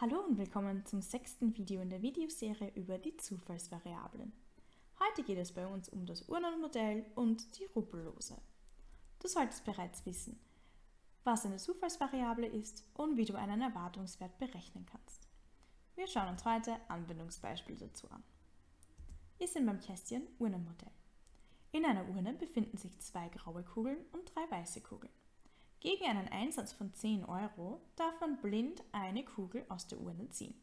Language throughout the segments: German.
Hallo und willkommen zum sechsten Video in der Videoserie über die Zufallsvariablen. Heute geht es bei uns um das Urnenmodell und die Rubbellose. Du solltest bereits wissen, was eine Zufallsvariable ist und wie du einen Erwartungswert berechnen kannst. Wir schauen uns heute Anwendungsbeispiele dazu an. Wir sind beim Kästchen Urnenmodell. In einer Urne befinden sich zwei graue Kugeln und drei weiße Kugeln. Gegen einen Einsatz von 10 Euro darf man blind eine Kugel aus der Urne ziehen.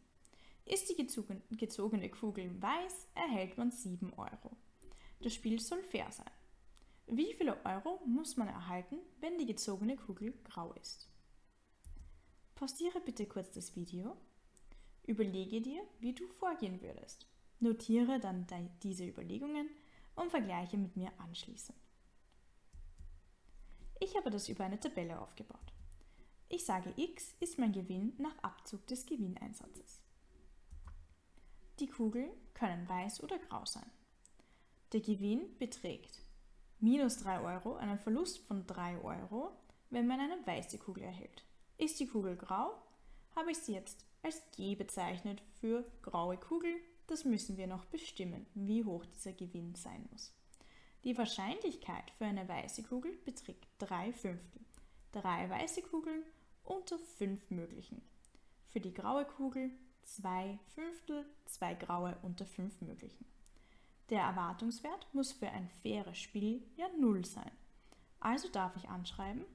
Ist die gezogene Kugel weiß, erhält man 7 Euro. Das Spiel soll fair sein. Wie viele Euro muss man erhalten, wenn die gezogene Kugel grau ist? Pausiere bitte kurz das Video. Überlege dir, wie du vorgehen würdest. Notiere dann diese Überlegungen und vergleiche mit mir anschließend. Ich habe das über eine Tabelle aufgebaut. Ich sage x ist mein Gewinn nach Abzug des Gewinneinsatzes. Die Kugeln können weiß oder grau sein. Der Gewinn beträgt minus 3 Euro, einen Verlust von 3 Euro, wenn man eine weiße Kugel erhält. Ist die Kugel grau, habe ich sie jetzt als G bezeichnet für graue Kugel. Das müssen wir noch bestimmen, wie hoch dieser Gewinn sein muss. Die Wahrscheinlichkeit für eine weiße Kugel beträgt 3 Fünftel. Drei weiße Kugeln unter 5 möglichen. Für die graue Kugel 2 Fünftel, 2 graue unter 5 möglichen. Der Erwartungswert muss für ein faires Spiel ja 0 sein. Also darf ich anschreiben,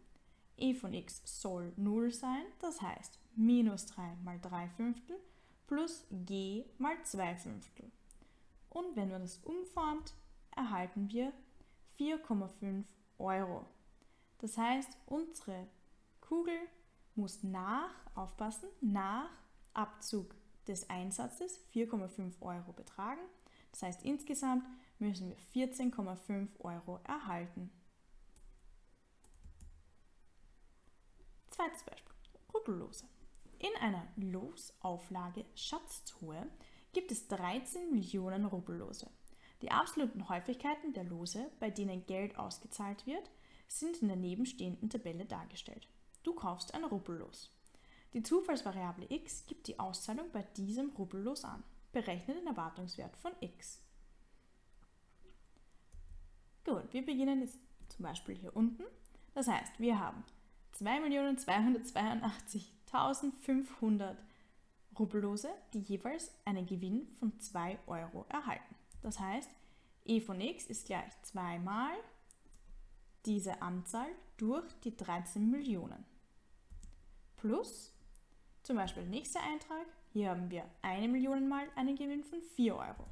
e von x soll 0 sein, das heißt minus 3 mal 3 Fünftel plus g mal 2 Fünftel. Und wenn man das umformt, erhalten wir 4,5 Euro. Das heißt, unsere Kugel muss nach, aufpassen, nach Abzug des Einsatzes 4,5 Euro betragen. Das heißt, insgesamt müssen wir 14,5 Euro erhalten. Zweites Beispiel, Rubbellose. In einer Losauflage Schatztruhe gibt es 13 Millionen Rubbellose. Die absoluten Häufigkeiten der Lose, bei denen Geld ausgezahlt wird, sind in der nebenstehenden Tabelle dargestellt. Du kaufst ein Rubbellos. Die Zufallsvariable x gibt die Auszahlung bei diesem Rubbellos an. Berechne den Erwartungswert von x. Gut, wir beginnen jetzt zum Beispiel hier unten. Das heißt, wir haben 2.282.500 Rubbellose, die jeweils einen Gewinn von 2 Euro erhalten. Das heißt, e von x ist gleich 2 mal diese Anzahl durch die 13 Millionen. Plus, zum Beispiel der nächste Eintrag, hier haben wir 1 Million mal einen Gewinn von 4 Euro.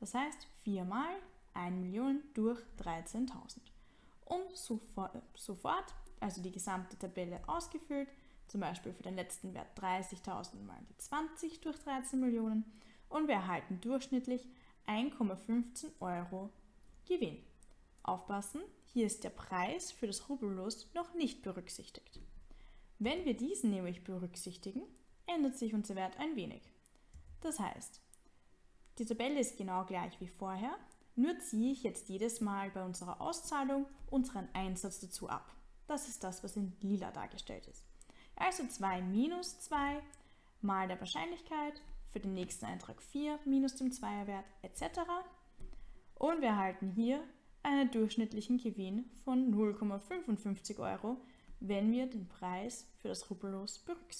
Das heißt, 4 mal 1 Million durch 13.000. Und sofort, also die gesamte Tabelle ausgefüllt, zum Beispiel für den letzten Wert 30.000 mal die 20 durch 13 Millionen und wir erhalten durchschnittlich 1,15 Euro Gewinn. Aufpassen, hier ist der Preis für das Rubbellos noch nicht berücksichtigt. Wenn wir diesen nämlich berücksichtigen, ändert sich unser Wert ein wenig. Das heißt, die Tabelle ist genau gleich wie vorher, nur ziehe ich jetzt jedes Mal bei unserer Auszahlung unseren Einsatz dazu ab. Das ist das, was in lila dargestellt ist. Also 2 minus 2 mal der Wahrscheinlichkeit für den nächsten Eintrag 4 minus dem Zweierwert etc. Und wir erhalten hier einen durchschnittlichen Gewinn von 0,55 Euro, wenn wir den Preis für das Rubbellos berücksichtigen.